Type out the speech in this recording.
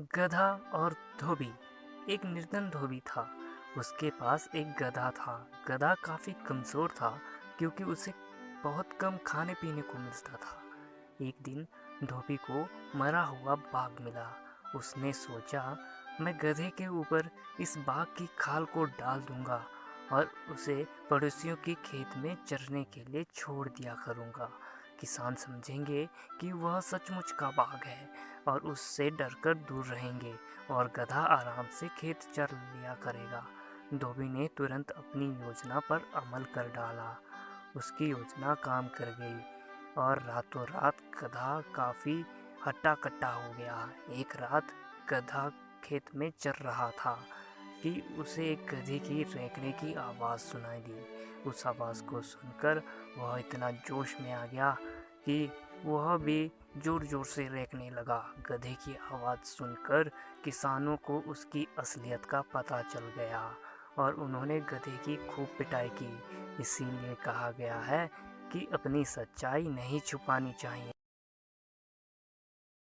गधा और धोबी। एक निर्धन धोबी था। उसके पास एक गधा था। गधा काफ़ी कमज़ोर था, क्योंकि उसे बहुत कम खाने पीने को मिलता था। एक दिन धोबी को मरा हुआ बाघ मिला। उसने सोचा, मैं गधे के ऊपर इस बाघ की खाल को डाल दूँगा और उसे पड़ोसियों के खेत में चरने के लिए छोड़ दिया करूँगा। किसान समझेंगे कि वह सचमुच का बाघ है और उससे डरकर दूर रहेंगे और गधा आराम से खेत चर लिया करेगा। धोबी ने तुरंत अपनी योजना पर अमल कर डाला। उसकी योजना काम कर गई और रातों रात गधा काफ़ी हट्टा कट्टा हो गया। एक रात गधा खेत में चर रहा था। कि उसे एक गधे की रेंकने की आवाज़ सुनाई दी। उस आवाज़ को सुनकर वह इतना जोश में आ गया कि वह भी ज़ोर ज़ोर से रेंकने लगा। गधे की आवाज़ सुनकर किसानों को उसकी असलियत का पता चल गया और उन्होंने गधे की खूब पिटाई की। इसीलिए कहा गया है कि अपनी सच्चाई नहीं छुपानी चाहिए।